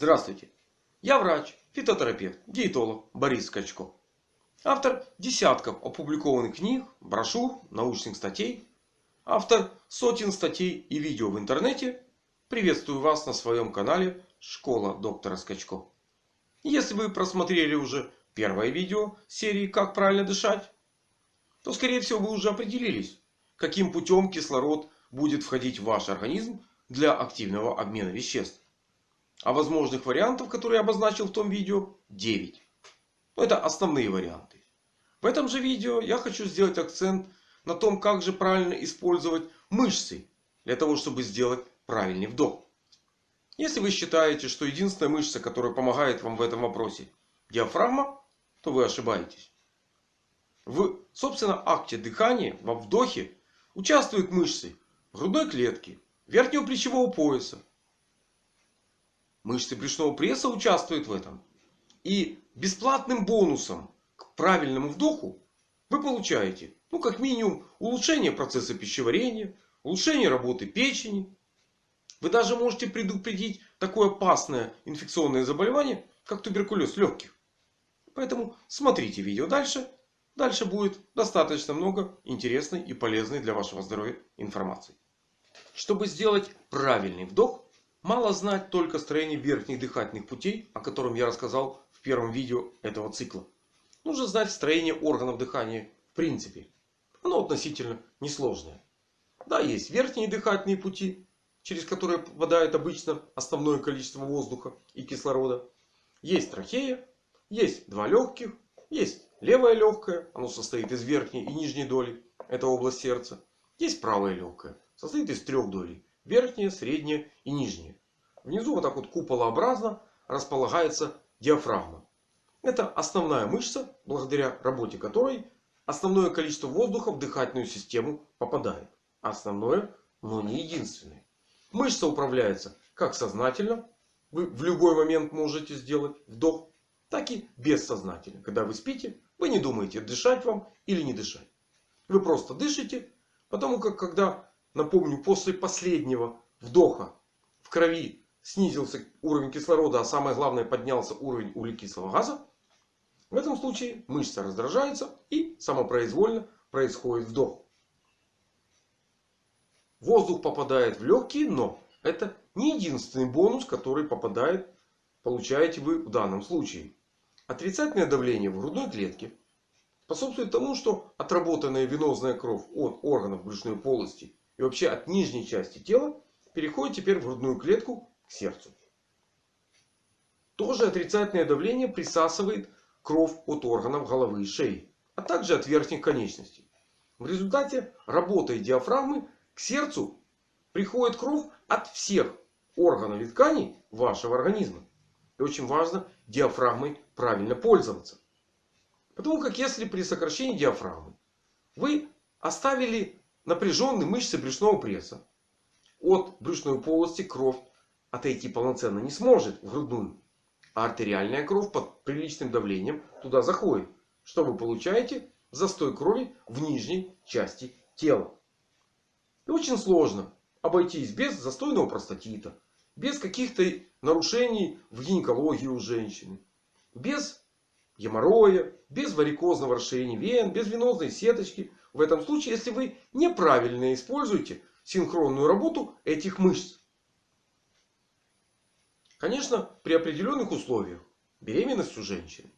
Здравствуйте. Я врач, фитотерапевт, диетолог Борис Скачко. Автор десятков опубликованных книг, брошюр, научных статей. Автор сотен статей и видео в интернете. Приветствую вас на своем канале Школа доктора Скачко. Если вы просмотрели уже первое видео серии «Как правильно дышать», то скорее всего вы уже определились, каким путем кислород будет входить в ваш организм для активного обмена веществ. А возможных вариантов, которые я обозначил в том видео, 9. Это основные варианты. В этом же видео я хочу сделать акцент на том, как же правильно использовать мышцы. Для того, чтобы сделать правильный вдох. Если вы считаете, что единственная мышца, которая помогает вам в этом вопросе, диафрагма, то вы ошибаетесь. В, собственно, акте дыхания, во вдохе, участвуют мышцы грудной клетки, верхнего плечевого пояса, Мышцы брюшного пресса участвуют в этом. И бесплатным бонусом к правильному вдоху вы получаете, ну как минимум, улучшение процесса пищеварения, улучшение работы печени. Вы даже можете предупредить такое опасное инфекционное заболевание, как туберкулез легких. Поэтому смотрите видео дальше. Дальше будет достаточно много интересной и полезной для вашего здоровья информации. Чтобы сделать правильный вдох, Мало знать только строение верхних дыхательных путей, о котором я рассказал в первом видео этого цикла. Нужно знать строение органов дыхания в принципе. Оно относительно несложное. Да, есть верхние дыхательные пути, через которые попадает обычно основное количество воздуха и кислорода. Есть трахея, есть два легких, есть левое легкое, оно состоит из верхней и нижней доли, это область сердца. Есть правое легкое, состоит из трех долей. Верхняя, средняя и нижняя. Внизу вот так вот куполообразно располагается диафрагма. Это основная мышца, благодаря работе которой основное количество воздуха в дыхательную систему попадает. Основное, но не единственное. Мышца управляется как сознательно. Вы в любой момент можете сделать вдох. Так и бессознательно. Когда вы спите, вы не думаете дышать вам или не дышать. Вы просто дышите. Потому как когда Напомню, после последнего вдоха в крови снизился уровень кислорода, а самое главное поднялся уровень углекислого газа. В этом случае мышца раздражается и самопроизвольно происходит вдох. Воздух попадает в легкие, но это не единственный бонус, который попадает, получаете вы в данном случае. Отрицательное давление в грудной клетке способствует тому, что отработанная венозная кровь от органов брюшной полости и вообще от нижней части тела переходит теперь в грудную клетку к сердцу. Тоже отрицательное давление присасывает кровь от органов головы и шеи. А также от верхних конечностей. В результате работы диафрагмы к сердцу приходит кровь от всех органов и тканей вашего организма. И очень важно диафрагмой правильно пользоваться. Потому как если при сокращении диафрагмы вы оставили напряженные мышцы брюшного пресса. От брюшной полости кровь отойти полноценно не сможет в грудную. А артериальная кровь под приличным давлением туда заходит. Что вы получаете? Застой крови в нижней части тела. И очень сложно обойтись без застойного простатита. Без каких-то нарушений в гинекологии у женщины. Без геморроя, без варикозного расширения вен, без венозной сеточки. В этом случае, если вы неправильно используете синхронную работу этих мышц. Конечно, при определенных условиях. Беременность у женщин.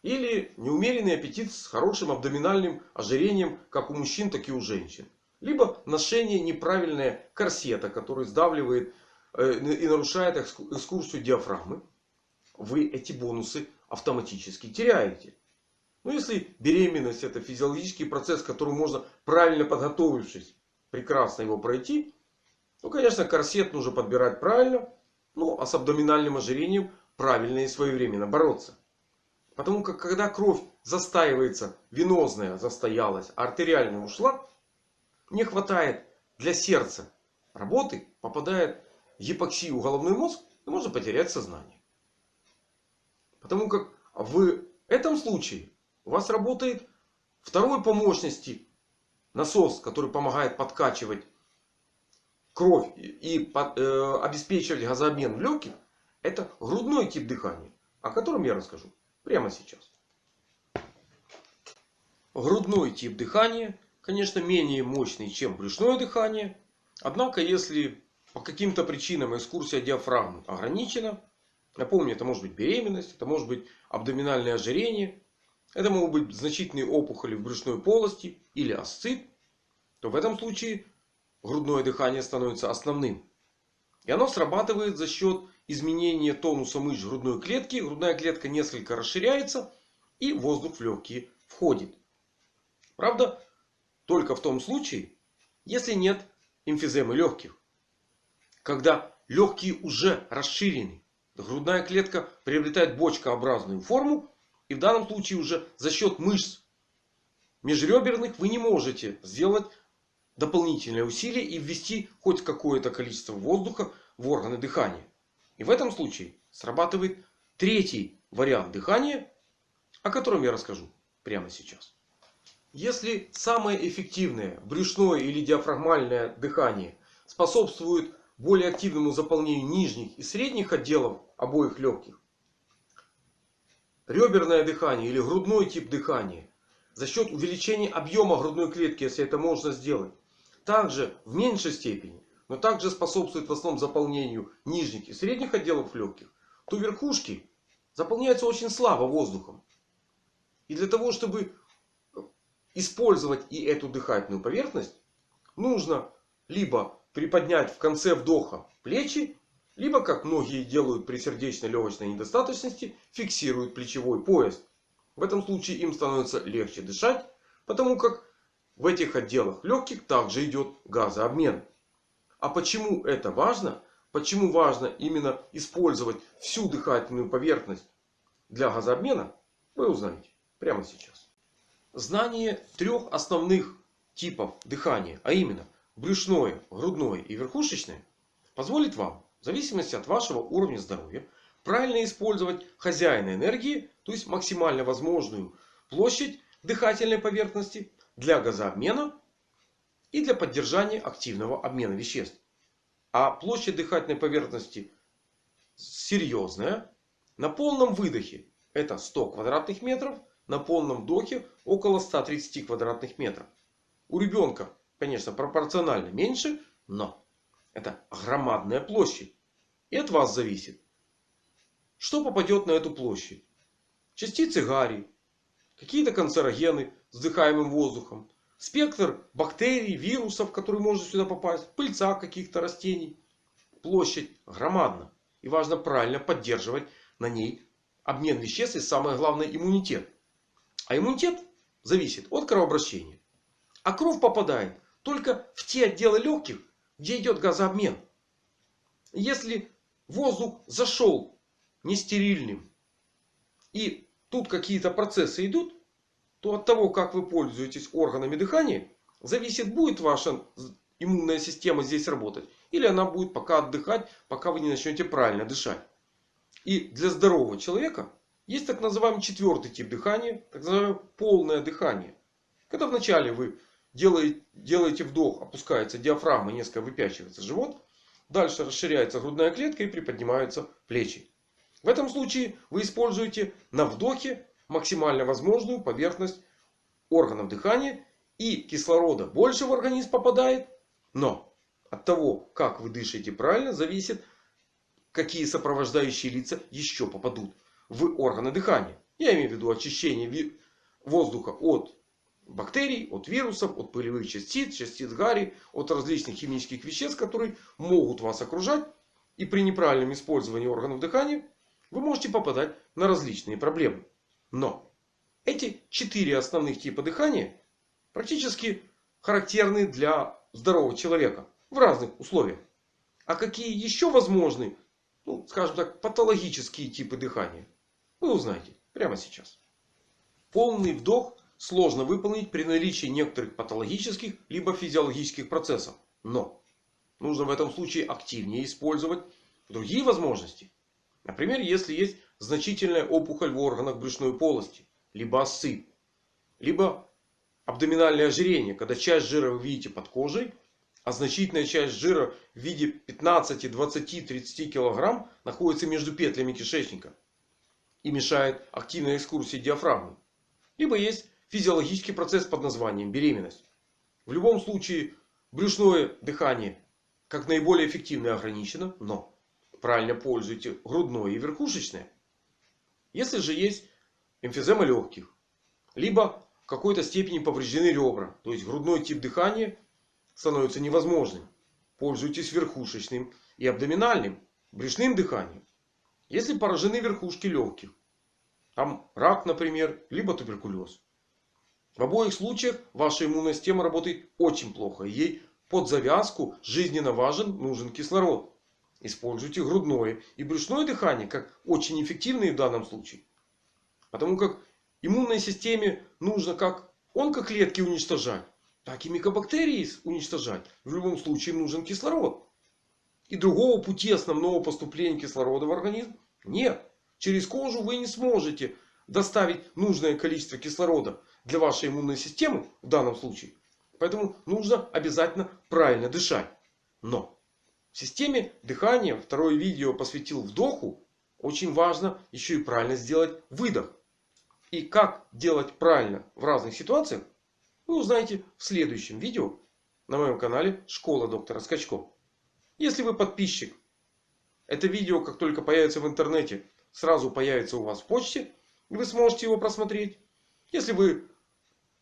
Или неумеренный аппетит с хорошим абдоминальным ожирением, как у мужчин, так и у женщин. Либо ношение неправильное корсета, который сдавливает э, и нарушает экскурсию диафрагмы. Вы эти бонусы автоматически теряете. Но ну, если беременность это физиологический процесс, который можно правильно подготовившись, прекрасно его пройти. то, конечно, корсет нужно подбирать правильно. Ну, а с абдоминальным ожирением правильно и своевременно бороться. Потому как когда кровь застаивается, венозная застоялась, а артериальная ушла, не хватает для сердца работы, попадает гипоксию головной мозг, и можно потерять сознание. Потому как в этом случае у вас работает второй по мощности насос, который помогает подкачивать кровь и э, обеспечивать газообмен в легких. Это грудной тип дыхания, о котором я расскажу прямо сейчас. Грудной тип дыхания, конечно, менее мощный, чем брюшное дыхание. Однако, если по каким-то причинам экскурсия диафрагмы ограничена, напомню, это может быть беременность, это может быть абдоминальное ожирение, это могут быть значительные опухоли в брюшной полости или асцит, то в этом случае грудное дыхание становится основным. И оно срабатывает за счет изменения тонуса мышц грудной клетки. Грудная клетка несколько расширяется и воздух в легкие входит. Правда, только в том случае, если нет эмфиземы легких. Когда легкие уже расширены, грудная клетка приобретает бочкообразную форму. И в данном случае уже за счет мышц межреберных вы не можете сделать дополнительное усилие и ввести хоть какое-то количество воздуха в органы дыхания. И в этом случае срабатывает третий вариант дыхания, о котором я расскажу прямо сейчас. Если самое эффективное брюшное или диафрагмальное дыхание способствует более активному заполнению нижних и средних отделов обоих легких, реберное дыхание или грудной тип дыхания за счет увеличения объема грудной клетки, если это можно сделать, также в меньшей степени, но также способствует в основном заполнению нижних и средних отделов легких, то верхушки заполняются очень слабо воздухом. И для того, чтобы использовать и эту дыхательную поверхность, нужно либо приподнять в конце вдоха плечи, либо, как многие делают при сердечно-легочной недостаточности, фиксируют плечевой пояс. В этом случае им становится легче дышать, потому как в этих отделах легких также идет газообмен. А почему это важно? Почему важно именно использовать всю дыхательную поверхность для газообмена? Вы узнаете прямо сейчас. Знание трех основных типов дыхания, а именно брюшное, грудное и верхушечное, позволит вам, в зависимости от вашего уровня здоровья, правильно использовать хозяина энергии, то есть максимально возможную площадь дыхательной поверхности для газообмена и для поддержания активного обмена веществ. А площадь дыхательной поверхности серьезная. На полном выдохе это 100 квадратных метров на полном вдохе около 130 квадратных метров. У ребенка, конечно, пропорционально меньше, но это громадная площадь. И от вас зависит, что попадет на эту площадь. Частицы гари, какие-то канцерогены с вдыхаемым воздухом, спектр бактерий, вирусов, которые может сюда попасть, пыльца каких-то растений. Площадь громадна. И важно правильно поддерживать на ней обмен веществ и самое главное иммунитет. А иммунитет зависит от кровообращения. А кровь попадает только в те отделы легких, где идет газообмен. Если воздух зашел нестерильным и тут какие-то процессы идут, то от того, как вы пользуетесь органами дыхания, зависит, будет ваша иммунная система здесь работать. Или она будет пока отдыхать, пока вы не начнете правильно дышать. И для здорового человека есть так называемый четвертый тип дыхания. Так называемое полное дыхание. Когда вначале вы делаете, делаете вдох, опускается диафрагма, несколько выпячивается живот. Дальше расширяется грудная клетка и приподнимаются плечи. В этом случае вы используете на вдохе максимально возможную поверхность органов дыхания. И кислорода больше в организм попадает. Но от того, как вы дышите правильно, зависит, какие сопровождающие лица еще попадут в органы дыхания. Я имею в виду очищение воздуха от бактерий, от вирусов, от пылевых частиц, частиц гари, от различных химических веществ, которые могут вас окружать. И при неправильном использовании органов дыхания вы можете попадать на различные проблемы. Но эти четыре основных типа дыхания практически характерны для здорового человека в разных условиях. А какие еще возможны, ну, скажем так, патологические типы дыхания? Вы узнаете прямо сейчас. Полный вдох сложно выполнить при наличии некоторых патологических либо физиологических процессов. Но нужно в этом случае активнее использовать другие возможности. Например, если есть значительная опухоль в органах брюшной полости. Либо осып. Либо абдоминальное ожирение. Когда часть жира вы видите под кожей. А значительная часть жира в виде 15, 20, 30 кг находится между петлями кишечника. И мешает активной экскурсии диафрагмы. Либо есть физиологический процесс под названием беременность. В любом случае брюшное дыхание как наиболее эффективно ограничено. Но правильно пользуйте грудное и верхушечное. Если же есть эмфизема легких. Либо в какой-то степени повреждены ребра. То есть грудной тип дыхания становится невозможным. Пользуйтесь верхушечным и абдоминальным брюшным дыханием. Если поражены верхушки легких. Там рак, например, либо туберкулез. В обоих случаях ваша иммунная система работает очень плохо. Ей под завязку жизненно важен, нужен кислород. Используйте грудное и брюшное дыхание как очень эффективные в данном случае. Потому как иммунной системе нужно как онкоклетки уничтожать, так и микобактерии уничтожать. В любом случае нужен кислород. И другого пути основного поступления кислорода в организм нет. Через кожу вы не сможете доставить нужное количество кислорода для вашей иммунной системы в данном случае. Поэтому нужно обязательно правильно дышать. Но в системе дыхания второе видео посвятил вдоху. Очень важно еще и правильно сделать выдох. И как делать правильно в разных ситуациях вы узнаете в следующем видео на моем канале Школа доктора Скачко. Если вы подписчик, это видео как только появится в интернете сразу появится у вас в почте. И вы сможете его просмотреть. Если вы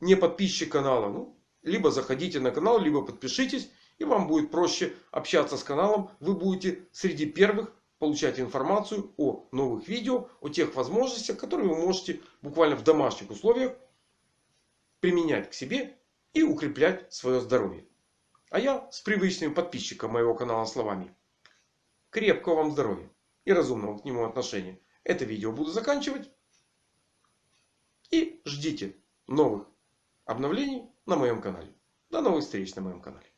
не подписчик канала, ну, либо заходите на канал, либо подпишитесь. И вам будет проще общаться с каналом. Вы будете среди первых получать информацию о новых видео. О тех возможностях, которые вы можете буквально в домашних условиях применять к себе и укреплять свое здоровье. А я с привычным подписчиком моего канала словами. Крепкого вам здоровья и разумного к нему отношения. Это видео буду заканчивать. И ждите новых обновлений на моем канале. До новых встреч на моем канале.